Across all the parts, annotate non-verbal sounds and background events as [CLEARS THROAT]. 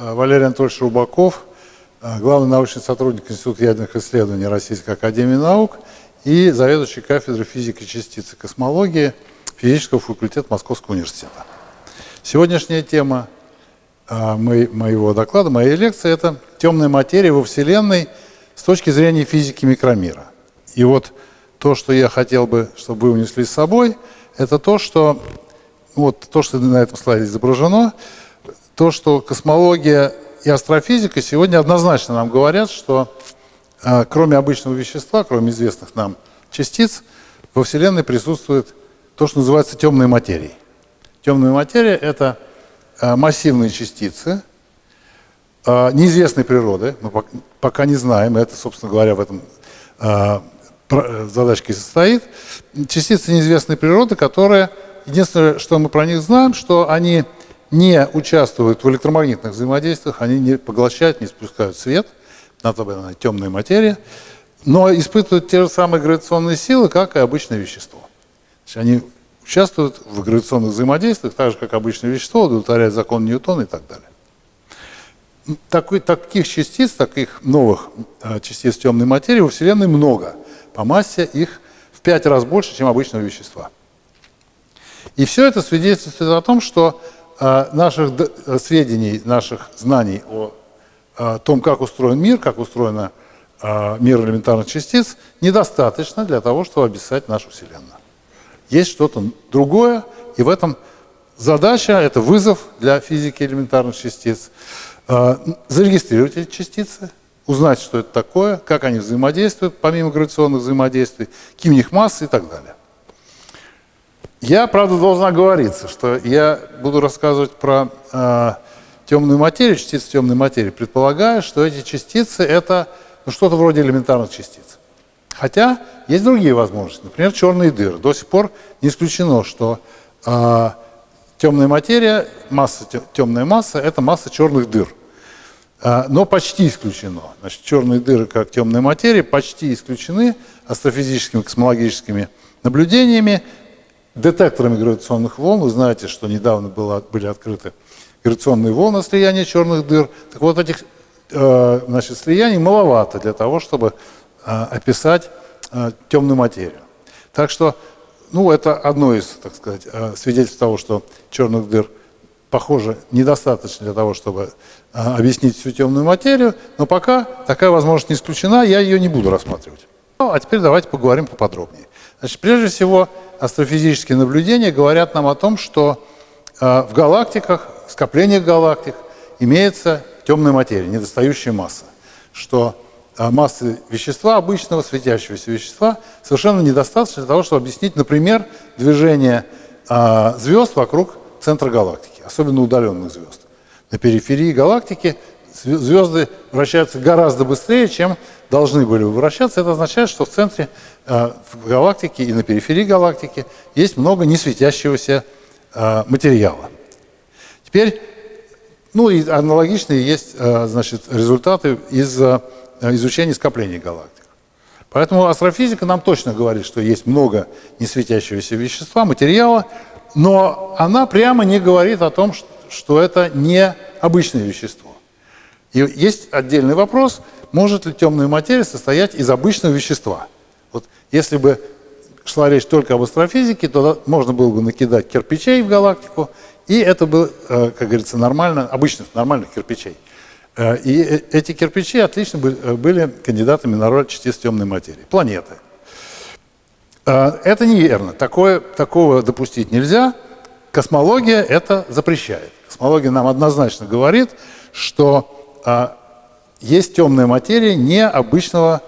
Э, Валерий Анатольевич Рубаков, э, главный научный сотрудник Института ядерных исследований Российской Академии Наук и заведующий кафедрой физики частиц и космологии физического факультета Московского университета. Сегодняшняя тема э, моего доклада, моей лекции – это темная материя во Вселенной с точки зрения физики микромира. И вот то, что я хотел бы, чтобы вы унесли с собой, это то, что вот то, что на этом слайде изображено – то, что космология и астрофизика сегодня однозначно нам говорят, что э, кроме обычного вещества, кроме известных нам частиц, во Вселенной присутствует то, что называется темной материей. Темная материя – это э, массивные частицы э, неизвестной природы, мы пока не знаем, это, собственно говоря, в этом э, задачке состоит. Частицы неизвестной природы, которые, единственное, что мы про них знаем, что они не участвуют в электромагнитных взаимодействиях, они не поглощают, не спускают свет, бы темная материя, но испытывают те же самые гравитационные силы, как и обычное вещество. они участвуют в гравитационных взаимодействиях, так же, как обычное вещество, удовлетворяют закон Ньютона и так далее. Такой, таких частиц, таких новых э, частиц темной материи во Вселенной много. По массе их в пять раз больше, чем обычного вещества. И все это свидетельствует о том, что а, наших э, сведений, наших знаний о, о том, как устроен мир, как устроен а, мир элементарных частиц, недостаточно для того, чтобы описать нашу Вселенную. Есть что-то другое, и в этом задача, это вызов для физики элементарных частиц. А, зарегистрировать эти частицы, узнать, что это такое, как они взаимодействуют, помимо гравитационных взаимодействий, какие у них массы и так далее. Я, правда, должна оговориться, что я буду рассказывать про э, темную материю, частицы темной материи, предполагая, что эти частицы – это ну, что-то вроде элементарных частиц. Хотя есть другие возможности, например, черные дыры. До сих пор не исключено, что э, темная материя, масса, темная масса – это масса черных дыр. Э, но почти исключено. Значит, черные дыры, как темная материя, почти исключены астрофизическими, космологическими наблюдениями детекторами гравитационных волн. Вы знаете, что недавно было, были открыты гравитационные волны слияния черных дыр. Так вот, этих э, значит, слияний маловато для того, чтобы э, описать э, темную материю. Так что, ну, это одно из, так сказать, свидетельств того, что черных дыр, похоже, недостаточно для того, чтобы э, объяснить всю темную материю, но пока такая возможность не исключена, я ее не буду рассматривать. Ну, а теперь давайте поговорим поподробнее. Значит, прежде всего, астрофизические наблюдения говорят нам о том, что э, в галактиках, скоплениях галактик имеется темная материя, недостающая масса, что э, массы вещества, обычного светящегося вещества, совершенно недостаточно для того, чтобы объяснить, например, движение звезд вокруг центра галактики, особенно удаленных звезд. На периферии галактики звезды вращаются гораздо быстрее, чем должны были бы вращаться. Это означает, что в центре э, в галактики и на периферии галактики есть много несветящегося э, материала. Теперь, ну и аналогичные есть э, значит, результаты из изучения скоплений галактик. Поэтому астрофизика нам точно говорит, что есть много несветящегося вещества, материала, но она прямо не говорит о том, что это не обычное вещество. И есть отдельный вопрос, может ли темная материя состоять из обычного вещества. Вот если бы шла речь только об астрофизике, то можно было бы накидать кирпичей в галактику, и это бы, э, как говорится, нормально, обычных нормальных кирпичей. Э, и э, эти кирпичи отлично были кандидатами на роль частиц темной материи. Планеты. Это неверно. Такое, такого допустить нельзя. Космология это запрещает. Космология нам однозначно говорит, что а, есть темная материя необычного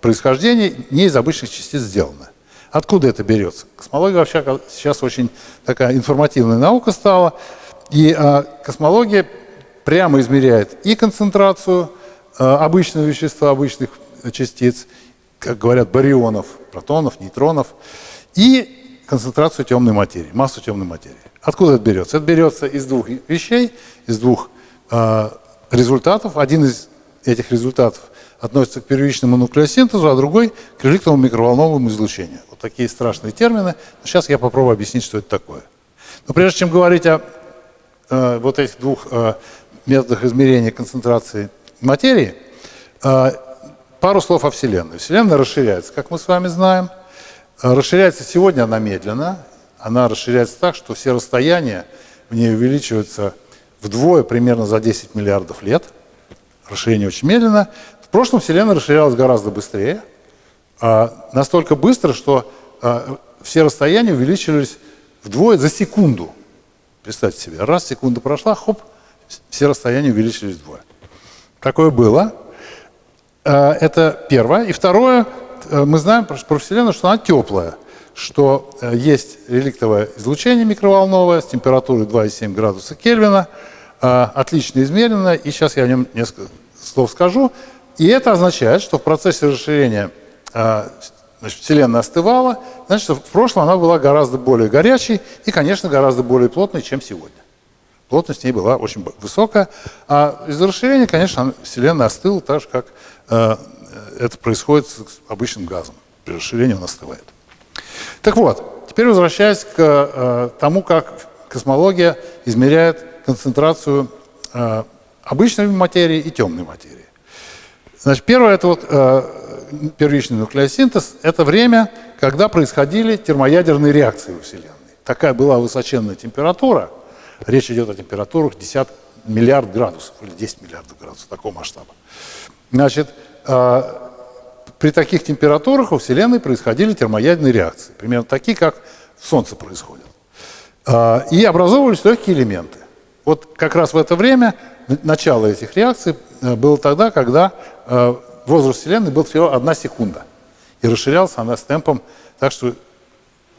происхождения, не из обычных частиц сделана. Откуда это берется? Космология вообще сейчас очень такая информативная наука стала, и а, космология прямо измеряет и концентрацию а, обычного вещества, обычных частиц, как говорят, барионов, протонов, нейтронов, и концентрацию темной материи, массу темной материи. Откуда это берется? Это берется из двух вещей, из двух результатов. Один из этих результатов относится к первичному нуклеосинтезу, а другой к реликтовому микроволновому излучению. Вот такие страшные термины. Сейчас я попробую объяснить, что это такое. Но прежде чем говорить о э, вот этих двух э, методах измерения концентрации материи, э, пару слов о Вселенной. Вселенная расширяется, как мы с вами знаем. Э, расширяется сегодня она медленно. Она расширяется так, что все расстояния в ней увеличиваются вдвое примерно за 10 миллиардов лет. Расширение очень медленно. В прошлом Вселенная расширялась гораздо быстрее. А, настолько быстро, что а, все расстояния увеличились вдвое за секунду. Представьте себе, раз секунда прошла, хоп, все расстояния увеличились вдвое. Такое было. А, это первое. И второе, э, мы знаем про Вселенную, что она теплая что э, есть реликтовое излучение микроволновое с температурой 2,7 градуса Кельвина, э, отлично измерено, и сейчас я о нем несколько слов скажу. И это означает, что в процессе расширения э, значит, Вселенная остывала, значит, в прошлом она была гораздо более горячей и, конечно, гораздо более плотной, чем сегодня. Плотность в ней была очень высокая. А из-за расширения, конечно, Вселенная остыла так же, как это происходит с обычным газом. При расширении он остывает. Так вот, теперь возвращаясь к э, тому, как космология измеряет концентрацию э, обычной материи и темной материи. Значит, первое, это вот э, первичный нуклеосинтез, это время, когда происходили термоядерные реакции во Вселенной. Такая была высоченная температура, речь идет о температурах 10 миллиард градусов или 10 миллиардов градусов, такого масштаба. Значит, э, при таких температурах у Вселенной происходили термоядерные реакции, примерно такие, как в Солнце происходят. А, и образовывались легкие элементы. Вот как раз в это время начало этих реакций э, было тогда, когда э, возраст Вселенной был всего одна секунда. И расширялся она с темпом так, что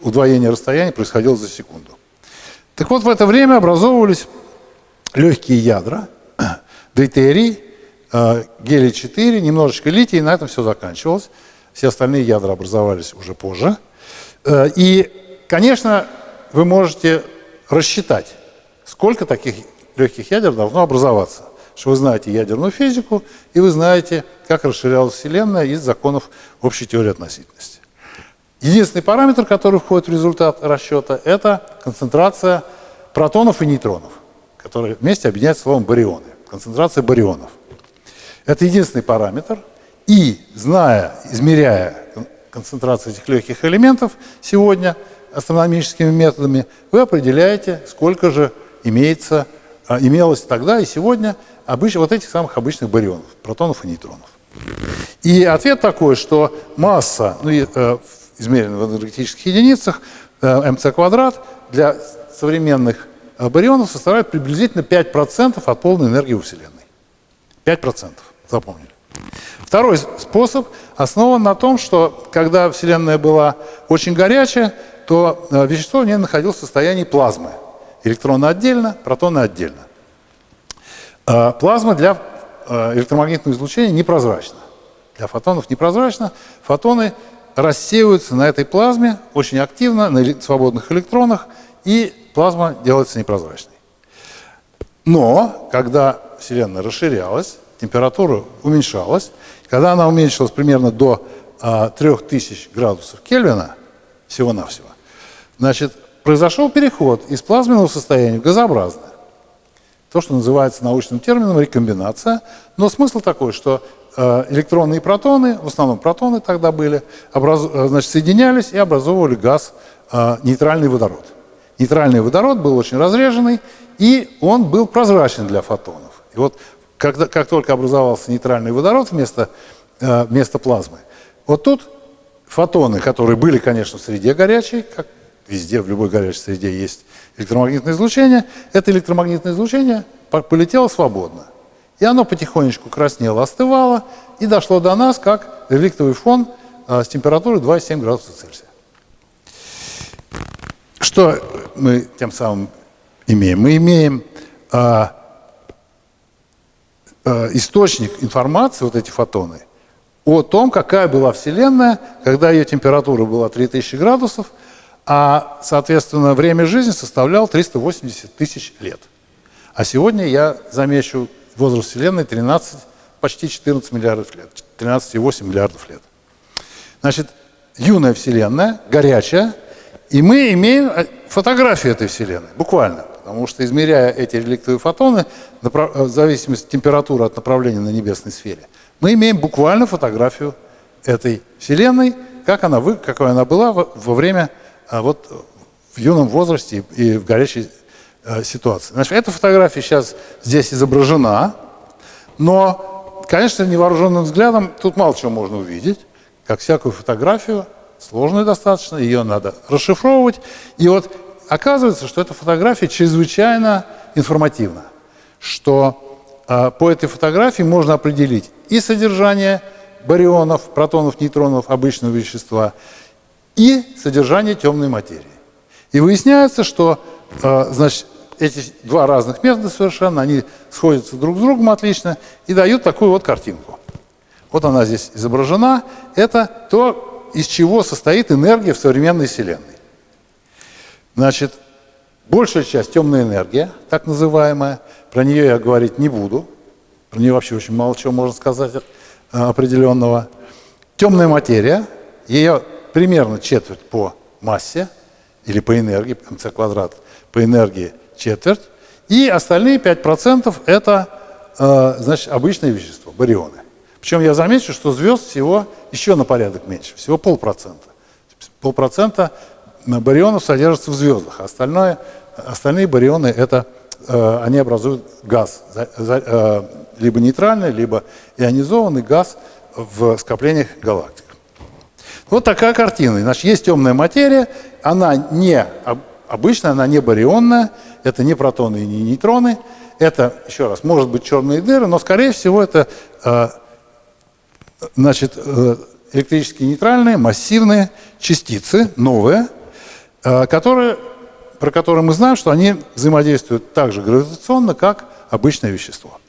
удвоение расстояния происходило за секунду. Так вот, в это время образовывались легкие ядра, [CLEARS THROAT] дейтерий, Э, гелий-4, немножечко литий, и на этом все заканчивалось. Все остальные ядра образовались уже позже. Э, и, конечно, вы можете рассчитать, сколько таких легких ядер должно образоваться. Что вы знаете ядерную физику, и вы знаете, как расширялась Вселенная из законов общей теории относительности. Единственный параметр, который входит в результат расчета, это концентрация протонов и нейтронов, которые вместе объединяются словом барионы. Концентрация барионов. Это единственный параметр. И, зная, измеряя концентрацию этих легких элементов сегодня астрономическими методами, вы определяете, сколько же имеется, а, имелось тогда и сегодня обыч, вот этих самых обычных барионов, протонов и нейтронов. И ответ такой, что масса, ну, э, измеренная в энергетических единицах, э, МЦ квадрат, для современных барионов составляет приблизительно 5% от полной энергии у Вселенной. 5%. Запомнили. Второй способ основан на том, что когда Вселенная была очень горячая, то э, вещество в ней находилось в состоянии плазмы. Электроны отдельно, протоны отдельно. Э, плазма для электромагнитного излучения непрозрачна. Для фотонов непрозрачна. Фотоны рассеиваются на этой плазме очень активно, на свободных электронах, и плазма делается непрозрачной. Но, когда Вселенная расширялась, температура уменьшалась. Когда она уменьшилась примерно до а, 3000 градусов Кельвина, всего-навсего, значит, произошел переход из плазменного состояния в газообразное. То, что называется научным термином рекомбинация. Но смысл такой, что электроны и протоны, в основном протоны тогда были, образ... Э, значит, соединялись и образовывали газ э, нейтральный водород. Нейтральный водород был очень разреженный, и он был прозрачен для фотонов. И вот когда, как только образовался нейтральный водород вместо, э, вместо плазмы, вот тут фотоны, которые были, конечно, в среде горячей, как везде, в любой горячей среде есть электромагнитное излучение, это электромагнитное излучение полетело свободно. И оно потихонечку краснело, остывало, и дошло до нас как реликтовый фон э, с температурой 2,7 градуса Цельсия. Что мы тем самым имеем? Мы имеем а, Э, источник информации, вот эти фотоны, о том, какая была Вселенная, когда ее температура была 3000 градусов, а, соответственно, время жизни составляло 380 тысяч лет. А сегодня я замечу возраст Вселенной 13 почти 14 миллиардов лет, 13,8 миллиардов лет. Значит, юная Вселенная, горячая, и мы имеем э, фотографию этой Вселенной, буквально. Потому что, измеряя эти реликтовые фотоны, э, в зависимости от температуры от направления на небесной сфере, мы имеем буквально фотографию этой Вселенной, как она, какой она была во, время а, вот, в юном возрасте и в горячей э, ситуации. Значит, эта фотография сейчас здесь изображена, но, конечно, невооруженным взглядом тут мало чего можно увидеть, как всякую фотографию, сложную достаточно, ее надо расшифровывать. И вот оказывается, что эта фотография чрезвычайно информативна, что э, по этой фотографии можно определить и содержание барионов, протонов, нейтронов обычного вещества, и содержание темной материи. И выясняется, что значит, эти два разных метода совершенно, они сходятся друг с другом отлично и дают такую вот картинку. Вот она здесь изображена. Это то, из чего состоит энергия в современной Вселенной. Значит, большая часть темная энергия, так называемая, про нее я говорить не буду. Про нее вообще очень мало чего можно сказать э, определенного. Темная материя, ее примерно четверть по массе, или по энергии, mc квадрат, по энергии четверть. И остальные 5% это э, значит, обычное вещество, барионы. Причем я замечу, что звезд всего еще на порядок меньше, всего полпроцента. Полпроцента барионов содержатся в звездах, а остальное, остальные барионы это, э, они образуют газ, э, либо нейтральный, либо ионизованный газ в скоплениях галактик. Вот такая картина. Значит, есть темная материя, она не обычная, она не барионная, это не протоны и не нейтроны, это, еще раз, может быть черные дыры, но, скорее всего, это э, значит, э, электрически нейтральные, массивные частицы, новые, э, которые, про которые мы знаем, что они взаимодействуют так же гравитационно, как обычное вещество.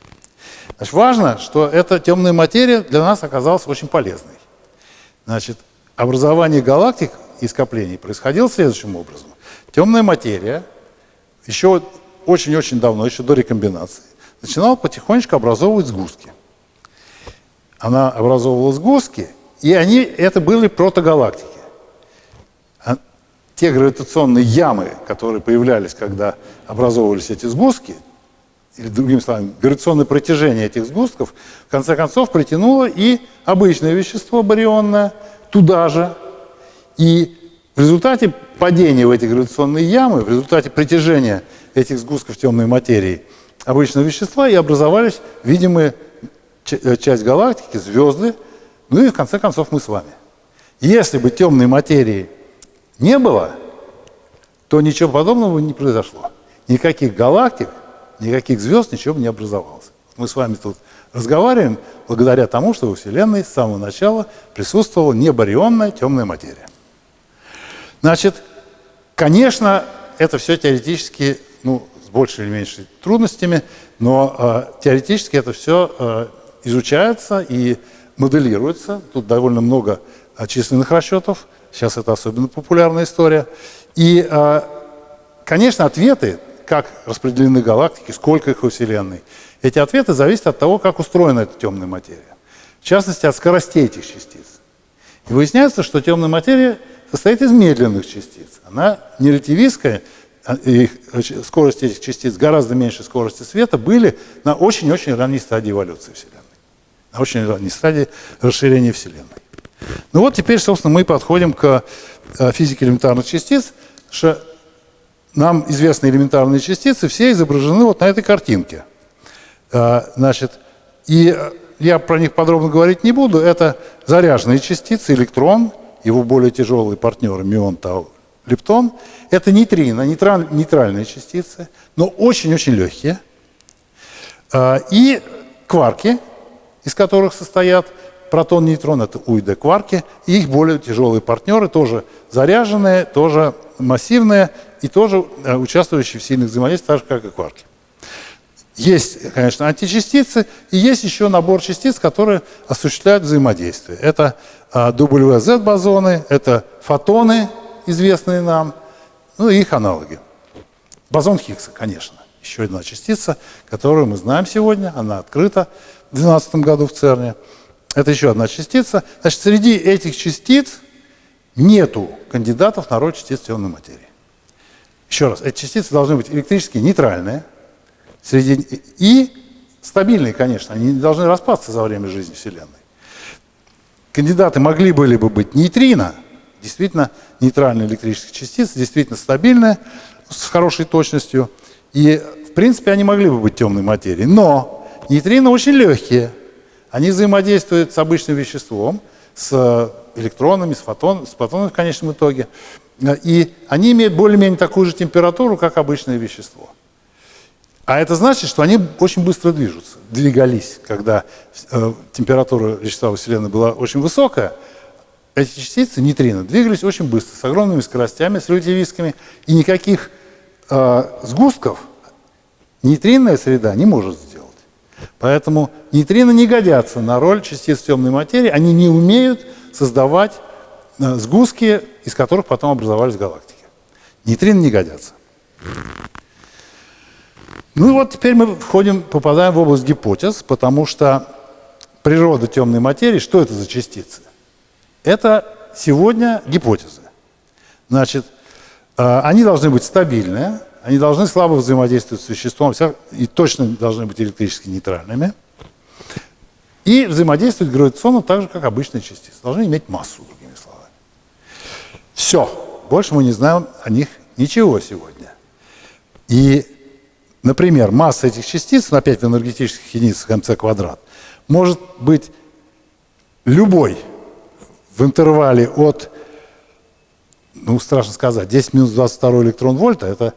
Значит, важно, что эта темная материя для нас оказалась очень полезной. Значит, образование галактик и скоплений происходило следующим образом. Темная материя еще очень-очень давно, еще до рекомбинации, начинала потихонечку образовывать сгустки. Она образовывала сгустки, и они, это были протогалактики. А те гравитационные ямы, которые появлялись, когда образовывались эти сгустки, или другими словами, гравитационное протяжение этих сгустков, в конце концов притянуло и обычное вещество барионное – туда же. И в результате падения в эти гравитационные ямы, в результате притяжения этих сгустков темной материи обычного вещества и образовались видимые э, часть галактики, звезды, ну и в конце концов мы с вами. Если бы темной материи не было, то ничего подобного не произошло. Никаких галактик, никаких звезд, ничего бы не образовалось. Мы с вами тут разговариваем благодаря тому, что во Вселенной с самого начала присутствовала небарионная темная материя. Значит, конечно, это все теоретически, ну, с большей или меньшей трудностями, но э, теоретически это все э, изучается и моделируется. Тут довольно много э, численных расчетов, сейчас это особенно популярная история. И, э, конечно, ответы, как распределены галактики, сколько их во Вселенной – эти ответы зависят от того, как устроена эта темная материя. В частности, от скоростей этих частиц. И выясняется, что темная материя состоит из медленных частиц. Она не ретивистская, а, и скорость этих частиц гораздо меньше скорости света были на очень-очень ранней стадии эволюции Вселенной. На очень ранней стадии расширения Вселенной. Ну вот теперь, собственно, мы подходим к э, физике элементарных частиц, что нам известны элементарные частицы, все изображены вот на этой картинке. А, значит, и я про них подробно говорить не буду. Это заряженные частицы, электрон, его более тяжелые партнеры, мион, тау, лептон. Это нейтрино, нейтраль, нейтральные частицы, но очень-очень легкие. А, и кварки, из которых состоят протон, нейтрон, это УИД кварки, и их более тяжелые партнеры, тоже заряженные, тоже массивные и тоже э, участвующие в сильных взаимодействиях, так же, как и кварки. Есть, конечно, античастицы, и есть еще набор частиц, которые осуществляют взаимодействие. Это а, WZ-бозоны, это фотоны, известные нам, ну и их аналоги. Бозон Хиггса, конечно, еще одна частица, которую мы знаем сегодня, она открыта в 2012 году в ЦЕРНе. Это еще одна частица. Значит, среди этих частиц нету кандидатов на роль частиц темной материи. Еще раз, эти частицы должны быть электрически нейтральные среди, и стабильные, конечно. Они не должны распасться за время жизни Вселенной. Кандидаты могли были бы быть нейтрино, действительно нейтральные электрические частицы, действительно стабильные, с хорошей точностью. И, в принципе, они могли бы быть темной материей. Но нейтрино очень легкие. Они взаимодействуют с обычным веществом, с электронами, с, фотон, с фотонами в конечном итоге. И они имеют более-менее такую же температуру, как обычное вещество. А это значит, что они очень быстро движутся, двигались, когда э, температура вещества Вселенной была очень высокая. Эти частицы, нейтрино, двигались очень быстро, с огромными скоростями, с релятивистскими, и никаких э, сгустков нейтринная среда не может сделать. Поэтому нейтрино не годятся на роль частиц темной материи, они не умеют создавать э, сгустки, из которых потом образовались галактики. Нейтрино не годятся. Ну вот теперь мы входим, попадаем в область гипотез, потому что природа темной материи, что это за частицы? Это сегодня гипотезы. Значит, э, они должны быть стабильные, они должны слабо взаимодействовать с веществом и точно должны быть электрически нейтральными. И взаимодействовать гравитационно так же, как обычные частицы. Должны иметь массу, другими словами. Все. Больше мы не знаем о них ничего сегодня. И, например, масса этих частиц, опять в энергетических единицах МЦ квадрат, может быть любой в интервале от, ну, страшно сказать, 10 минус 22 электрон вольта, это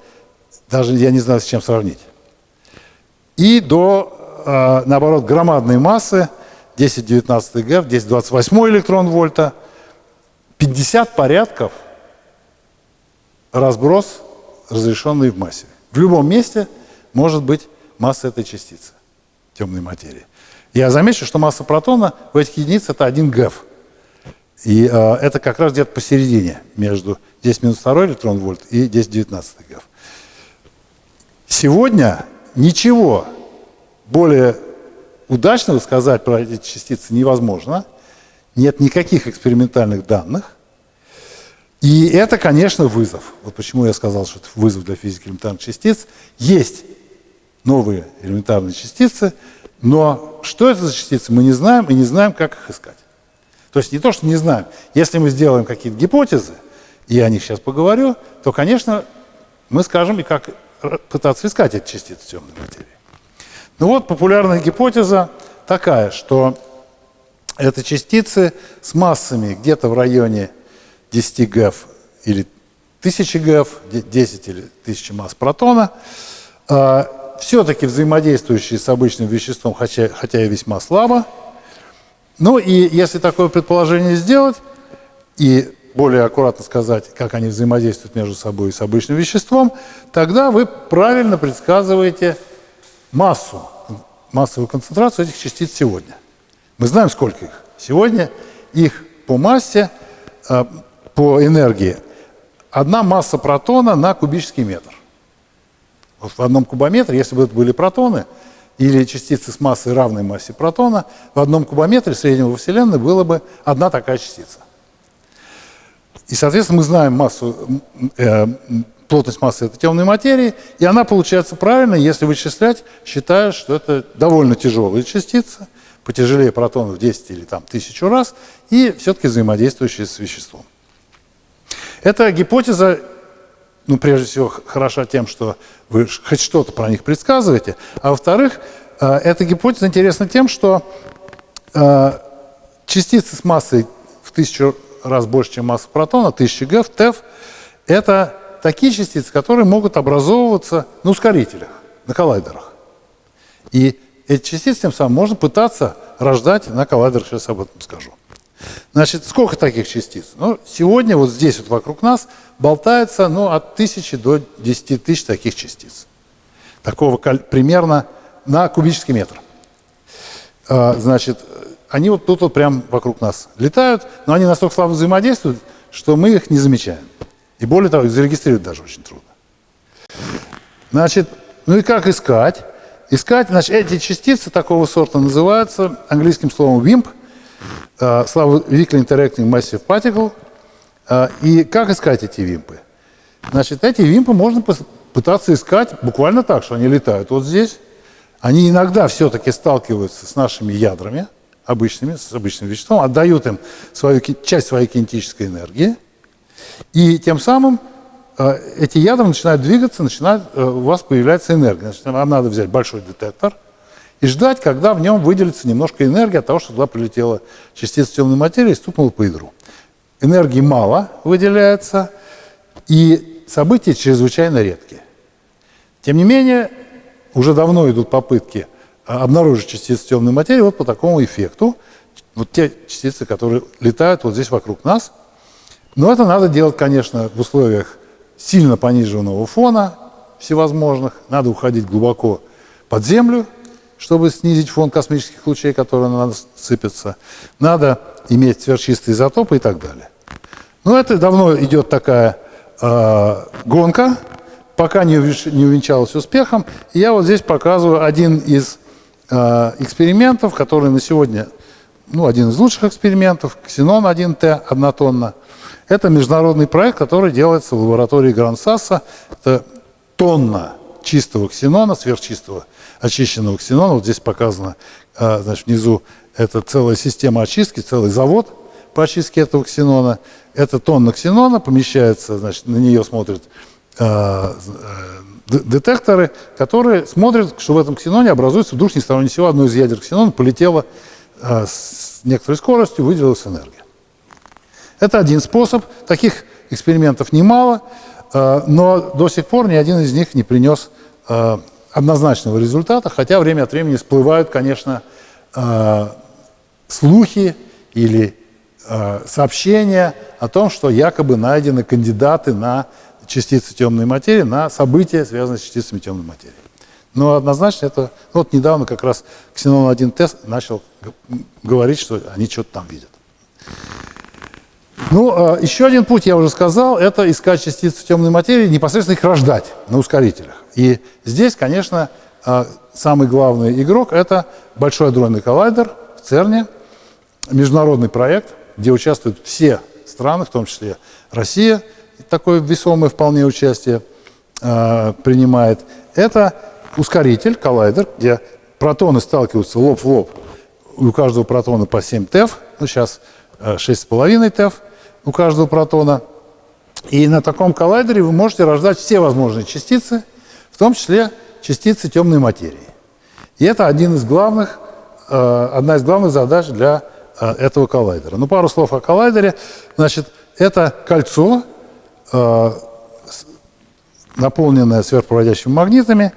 даже я не знаю, с чем сравнить. И до, э, наоборот, громадной массы 10-19 ГФ, 10-28 электрон вольта, 50 порядков разброс, разрешенный в массе. В любом месте может быть масса этой частицы, темной материи. Я замечу, что масса протона в этих единицах это 1 ГЭФ. И э, это как раз где-то посередине между 10 минус 2 электрон вольт и 10-19 ГЭФ. Сегодня ничего более удачного сказать про эти частицы невозможно. Нет никаких экспериментальных данных. И это, конечно, вызов. Вот почему я сказал, что это вызов для физики элементарных частиц. Есть новые элементарные частицы, но что это за частицы, мы не знаем и не знаем, как их искать. То есть не то, что не знаем. Если мы сделаем какие-то гипотезы, и я о них сейчас поговорю, то, конечно, мы скажем и как пытаться искать эти частицы темной материи. Ну вот популярная гипотеза такая, что это частицы с массами где-то в районе 10 ГЭФ или 1000 ГЭФ, 10 или 1000 масс протона, а, все-таки взаимодействующие с обычным веществом, хотя, хотя и весьма слабо. Ну и если такое предположение сделать, и более аккуратно сказать, как они взаимодействуют между собой и с обычным веществом, тогда вы правильно предсказываете массу, массовую концентрацию этих частиц сегодня. Мы знаем, сколько их. Сегодня их по массе, э, по энергии, одна масса протона на кубический метр. Вот в одном кубометре, если бы это были протоны, или частицы с массой равной массе протона, в одном кубометре среднего во Вселенной было бы одна такая частица. И, соответственно, мы знаем массу, э, плотность массы этой темной материи, и она получается правильно, если вычислять, считая, что это довольно тяжелые частицы, потяжелее протонов в 10 или там, тысячу раз, и все-таки взаимодействующие с веществом. Эта гипотеза, ну, прежде всего, хороша тем, что вы хоть что-то про них предсказываете, а во-вторых, э, эта гипотеза интересна тем, что э, частицы с массой в тысячу раз больше, чем масса протона, 1000 ГЭФ, ТЭФ, это такие частицы, которые могут образовываться на ускорителях, на коллайдерах. И эти частицы тем самым можно пытаться рождать на коллайдерах, сейчас об этом скажу. Значит, сколько таких частиц? Ну, сегодня вот здесь вот вокруг нас болтается ну, от тысячи до 10 тысяч таких частиц. Такого примерно на кубический метр. А, значит, они вот тут вот прям вокруг нас летают, но они настолько слабо взаимодействуют, что мы их не замечаем. И более того, их зарегистрировать даже очень трудно. Значит, ну и как искать? искать. Значит, эти частицы такого сорта называются английским словом WIMP, uh, Weakly Interacting Massive Particle. Uh, и как искать эти вимпы? Значит, эти вимпы можно пытаться искать буквально так, что они летают вот здесь. Они иногда все-таки сталкиваются с нашими ядрами, обычными, с обычным веществом, отдают им свою, часть своей кинетической энергии, и тем самым э, эти ядра начинают двигаться, начинает, э, у вас появляется энергия. Значит, вам надо взять большой детектор и ждать, когда в нем выделится немножко энергии от того, что туда прилетела частица темной материи и стукнула по ядру. Энергии мало выделяется, и события чрезвычайно редкие. Тем не менее, уже давно идут попытки а, обнаружить частицы темной материи вот по такому эффекту. Вот те частицы, которые летают вот здесь вокруг нас. Но это надо делать, конечно, в условиях сильно пониженного фона всевозможных. Надо уходить глубоко под землю, чтобы снизить фон космических лучей, которые на нас сыпятся. Надо иметь сверхчистые изотопы и так далее. Но это давно идет такая э, гонка, пока не, не увенчалась успехом. И я вот здесь показываю один из э, экспериментов, который на сегодня, ну, один из лучших экспериментов, Ксенон 1Т, однотонна. Это международный проект, который делается в лаборатории Грансаса. Это тонна чистого ксенона, сверхчистого очищенного ксенона. Вот здесь показано, э, значит, внизу это целая система очистки, целый завод по очистке этого ксенона. Это тонна ксенона помещается, значит, на нее смотрят Э, детекторы, которые смотрят, что в этом ксеноне образуется вдруг ни с того ни сего одно из ядер ксенона полетело э, с некоторой скоростью, выделилась энергия. Это один способ. Таких экспериментов немало, но до сих пор ни один из них не принес однозначного результата, хотя время от времени всплывают, конечно, слухи или сообщения о том, что якобы найдены кандидаты на частицы темной материи на события, связанные с частицами темной материи. Но однозначно это... Ну, вот недавно как раз Ксенон-1 тест начал говорить, что они что-то там видят. Ну, а, еще один путь, я уже сказал, это искать частицы темной материи, непосредственно их рождать на ускорителях. И здесь, конечно, а, самый главный игрок – это Большой адронный коллайдер в ЦЕРНе, международный проект, где участвуют все страны, в том числе Россия, такое весомое вполне участие э, принимает, это ускоритель, коллайдер, где протоны сталкиваются лоб в лоб. У каждого протона по 7 ТЭФ, ну сейчас 6,5 ТЭФ у каждого протона. И на таком коллайдере вы можете рождать все возможные частицы, в том числе частицы темной материи. И это один из главных, э, одна из главных задач для э, этого коллайдера. Ну, пару слов о коллайдере. Значит, это кольцо, Э, наполненная сверхпроводящими магнитами.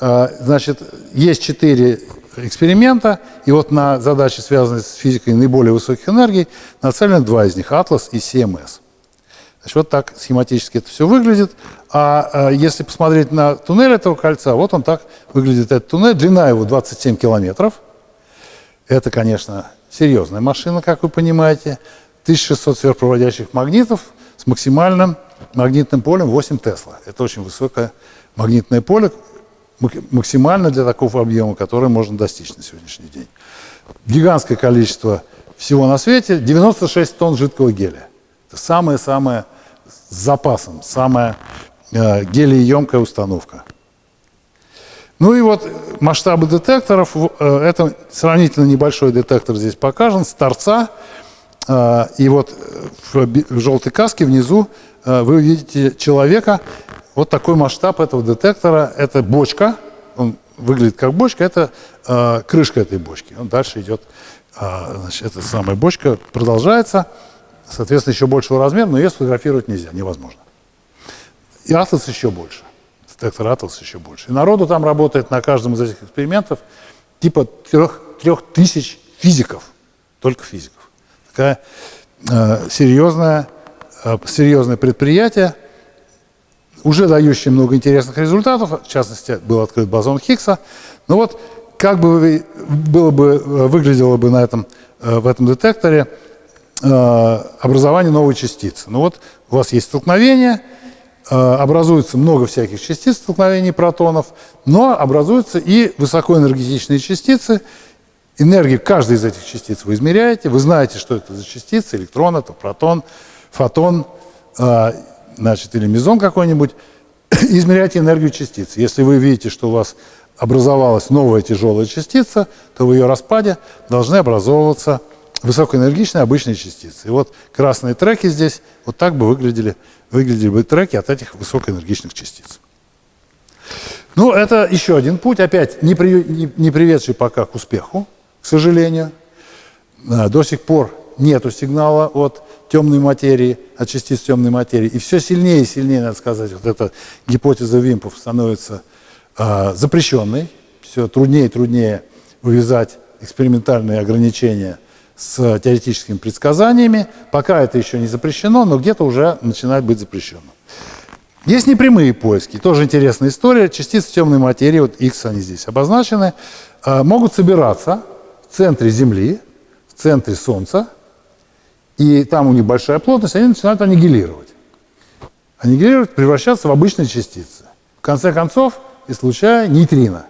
Значит, есть четыре эксперимента, и вот на задачи, связанные с физикой наиболее высоких энергий, нацелены два из них – Атлас и CMS. Значит, вот так схематически это все выглядит. А, а если посмотреть на туннель этого кольца, вот он так выглядит, этот туннель. Длина его 27 километров. Это, конечно, серьезная машина, как вы понимаете. 1600 сверхпроводящих магнитов с максимальным магнитным полем 8 Тесла. Это очень высокое магнитное поле, максимально для такого объема, который можно достичь на сегодняшний день. Гигантское количество всего на свете, 96 тонн жидкого гелия. Это самая-самая с запасом, самая э, гелиеемкая установка. Ну и вот масштабы детекторов, э, это сравнительно небольшой детектор здесь покажен, с торца, э, и вот в, в желтой каске внизу Э, вы увидите человека, вот такой масштаб этого детектора, это бочка, он выглядит как бочка, это э, крышка этой бочки. Он дальше идет, э, значит, эта самая бочка продолжается, соответственно, еще большего размера, но ее сфотографировать нельзя, невозможно. И Атлас еще больше, детектор Атлас еще больше. И народу там работает на каждом из этих экспериментов типа трех, трех тысяч физиков, только физиков. Такая э, серьезная Э, серьезное предприятие, уже дающее много интересных результатов, в частности, был открыт бозон Хиггса. Но вот как бы было бы, э, выглядело бы на этом, э, в этом детекторе образование новой частицы. Ну вот у вас есть столкновение, образуется много всяких частиц столкновений протонов, но образуются и высокоэнергетичные частицы. Энергию каждой из этих частиц вы измеряете, вы знаете, что это за частицы, электрон, это протон, фотон, значит, или мезон какой-нибудь, [COUGHS] измеряйте энергию частиц. Если вы видите, что у вас образовалась новая тяжелая частица, то в ее распаде должны образовываться высокоэнергичные обычные частицы. И вот красные треки здесь вот так бы выглядели, выглядели бы треки от этих высокоэнергичных частиц. Ну, это еще один путь, опять не, при, не, не приведший пока к успеху, к сожалению. А, до сих пор нету сигнала от темной материи, от частиц темной материи. И все сильнее и сильнее, надо сказать, вот эта гипотеза Вимпов становится э, запрещенной. Все труднее и труднее увязать экспериментальные ограничения с теоретическими предсказаниями. Пока это еще не запрещено, но где-то уже начинает быть запрещено. Есть непрямые поиски. Тоже интересная история. Частицы темной материи, вот X они здесь обозначены, э, могут собираться в центре Земли, в центре Солнца, и там у них большая плотность, они начинают аннигилировать. Аннигилировать, превращаться в обычные частицы. В конце концов, и случая нейтрино.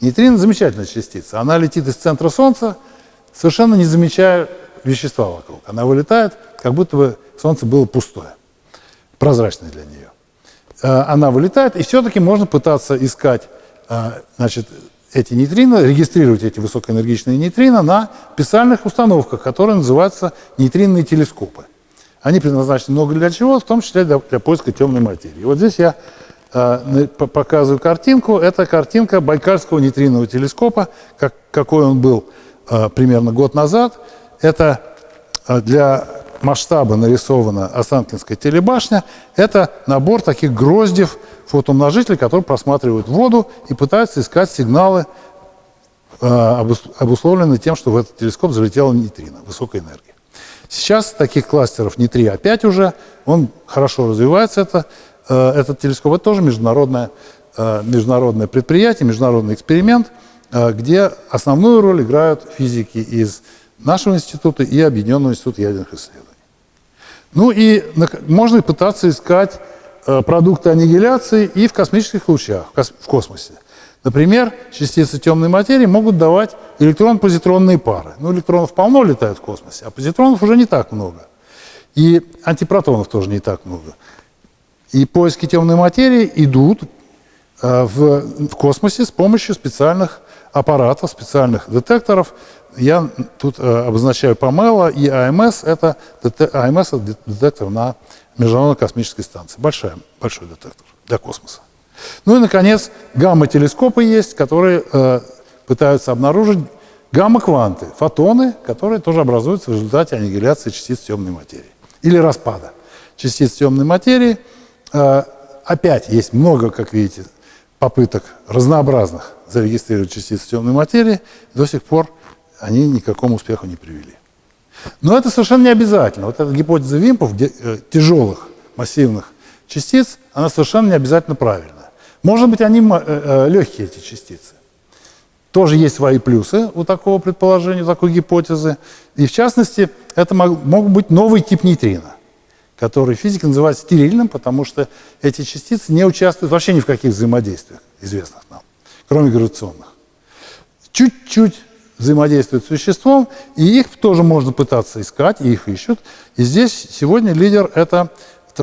Нейтрино – замечательная частица. Она летит из центра Солнца, совершенно не замечая вещества вокруг. Она вылетает, как будто бы Солнце было пустое, прозрачное для нее. Э, она вылетает, и все-таки можно пытаться искать э, значит, эти нейтрино, регистрировать эти высокоэнергичные нейтрино на специальных установках, которые называются нейтринные телескопы. Они предназначены много для чего, в том числе для, для поиска темной материи. Вот здесь я э, показываю картинку. Это картинка Байкальского нейтринового телескопа, как, какой он был э, примерно год назад. Это э, для масштаба нарисована Останкинская телебашня. Это набор таких гроздев фотоумножителей, которые просматривают воду и пытаются искать сигналы, э, обусловленные тем, что в этот телескоп залетела нейтрино высокой энергии. Сейчас таких кластеров не 3, а 5 уже. Он хорошо развивается, это, э, этот телескоп. Это тоже международное, э, международное предприятие, международный эксперимент, где основную роль играют физики из нашего института и Объединенного института ядерных исследований. Ну и можно пытаться искать Э, продукты аннигиляции и в космических лучах, в космосе. Например, частицы темной материи могут давать электрон-позитронные пары. Ну, электронов полно летают в космосе, а позитронов уже не так много. И антипротонов тоже не так много. И поиски темной материи идут э, в, в космосе с помощью специальных аппаратов, специальных детекторов. Я тут э, обозначаю ПАМЕЛА и АМС. Это АМС – это детектор на Международной космической станции. Большая, большой детектор для космоса. Ну и, наконец, гамма-телескопы есть, которые э, пытаются обнаружить гамма-кванты, фотоны, которые тоже образуются в результате аннигиляции частиц темной материи или распада частиц темной материи. Э, опять есть много, как видите, попыток разнообразных зарегистрировать частицы темной материи. До сих пор они ни к какому успеху не привели. Но это совершенно не обязательно. Вот эта гипотеза Вимпов, где, э, тяжелых массивных частиц, она совершенно не обязательно правильная. Может быть, они э, э, легкие, эти частицы. Тоже есть свои плюсы у такого предположения, у такой гипотезы. И в частности, это мог, мог быть новый тип нейтрино, который физики называют стерильным, потому что эти частицы не участвуют вообще ни в каких взаимодействиях, известных нам, кроме гравитационных. Чуть-чуть взаимодействуют с существом, и их тоже можно пытаться искать, и их ищут. И здесь сегодня лидер – это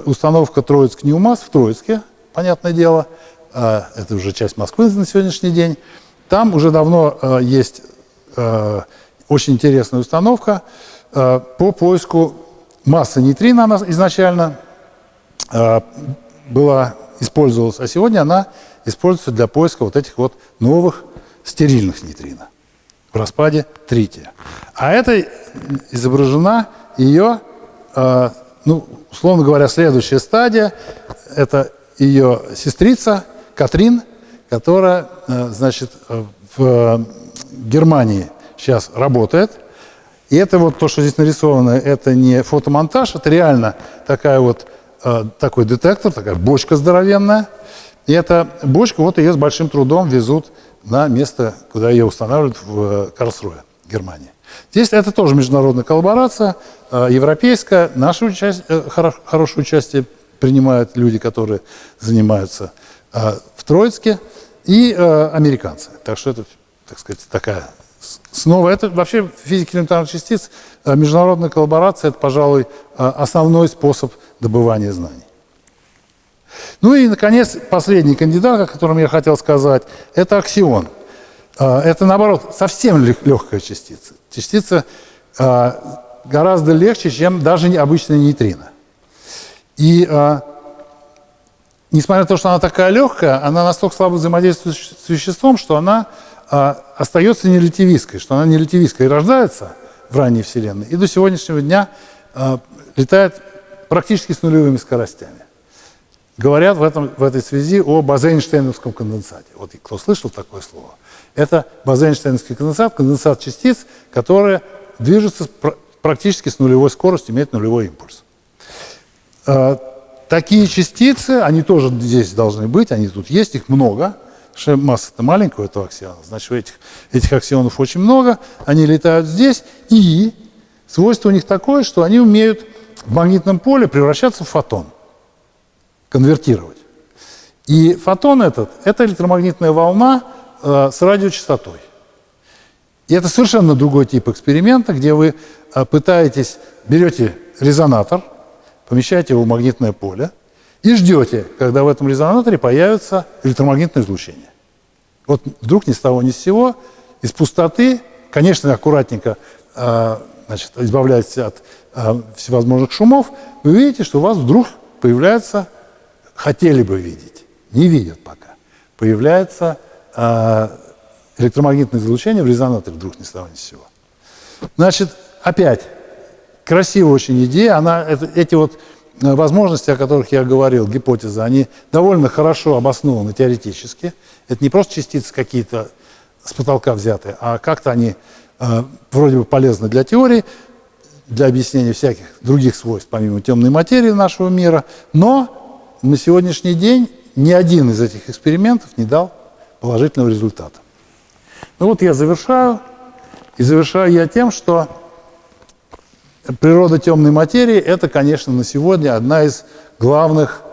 установка Троицк Ньюмас в Троицке, понятное дело, а, это уже часть Москвы на сегодняшний день. Там уже давно а, есть а, очень интересная установка по поиску массы нейтрино, она изначально была, использовалась, а сегодня она используется для поиска вот этих вот новых стерильных нейтрино в распаде трития. А это изображена ее, э, ну, условно говоря, следующая стадия. Это ее сестрица Катрин, которая, э, значит, в Германии сейчас работает. И это вот то, что здесь нарисовано, это не фотомонтаж, это реально такая вот, э, такой детектор, такая бочка здоровенная. И эта бочка, вот ее с большим трудом везут на место, куда ее устанавливают в э, Карлсруе, Германии. Здесь это тоже международная коллаборация, э, европейская, наше участие, э, хорошее участие принимают люди, которые занимаются э, в Троицке, и э, американцы. Так что это, так сказать, такая снова, это вообще в физике элементарных частиц э, международная коллаборация, это, пожалуй, э, основной способ добывания знаний. Ну и, наконец, последний кандидат, о котором я хотел сказать, это аксион. Э, это, наоборот, совсем легкая частица. Частица гораздо легче, чем даже обычная нейтрино. И несмотря на то, что она такая легкая, она настолько слабо взаимодействует с веществом, что она а, остается нерелятивистской, что она нерелятивистской рождается в ранней Вселенной и до сегодняшнего дня а, летает практически с нулевыми скоростями. Говорят в, этом, в этой связи о базейнштейновском конденсате. Вот кто слышал такое слово? Это базейнштейновский конденсат, конденсат частиц, которые движутся практически с нулевой скоростью, имеют нулевой импульс. А, такие частицы, они тоже здесь должны быть, они тут есть, их много – что масса-то маленькая у этого аксиона, значит, этих, этих аксионов очень много, они летают здесь, и свойство у них такое, что они умеют в магнитном поле превращаться в фотон, конвертировать. И фотон этот – это электромагнитная волна э, с радиочастотой. И это совершенно другой тип эксперимента, где вы э, пытаетесь, берете резонатор, помещаете его в магнитное поле и ждете, когда в этом резонаторе появится электромагнитное излучение. Вот вдруг ни с того ни с сего, из пустоты, конечно, аккуратненько э, значит, избавляетесь от э, всевозможных шумов, вы видите, что у вас вдруг появляется, хотели бы видеть, не видят пока, появляется э, электромагнитное излучение в резонаторе вдруг ни с того ни с сего. Значит, опять, красивая очень идея, она, это, эти вот возможности, о которых я говорил, гипотезы, они довольно хорошо обоснованы теоретически. Это не просто частицы какие-то с потолка взятые, а как-то они э, вроде бы полезны для теории, для объяснения всяких других свойств, помимо темной материи нашего мира. Но на сегодняшний день ни один из этих экспериментов не дал положительного результата. Ну вот я завершаю. И завершаю я тем, что Природа темной материи – это, конечно, на сегодня одна из главных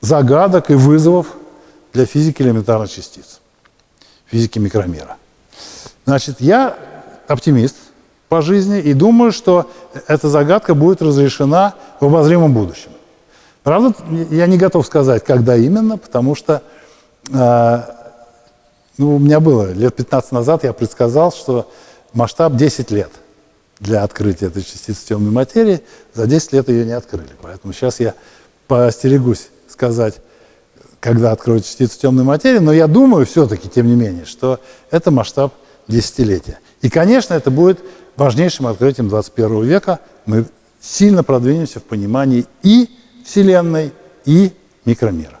загадок и вызовов для физики элементарных частиц, физики микромира. Значит, я оптимист по жизни и думаю, что эта загадка будет разрешена в обозримом будущем. Правда, я не готов сказать, когда именно, потому что э, ну, у меня было лет 15 назад, я предсказал, что масштаб 10 лет – для открытия этой частицы темной материи, за 10 лет ее не открыли. Поэтому сейчас я поостерегусь сказать, когда откроют частицу темной материи, но я думаю все-таки, тем не менее, что это масштаб десятилетия. И, конечно, это будет важнейшим открытием 21 века. Мы сильно продвинемся в понимании и Вселенной, и микромира.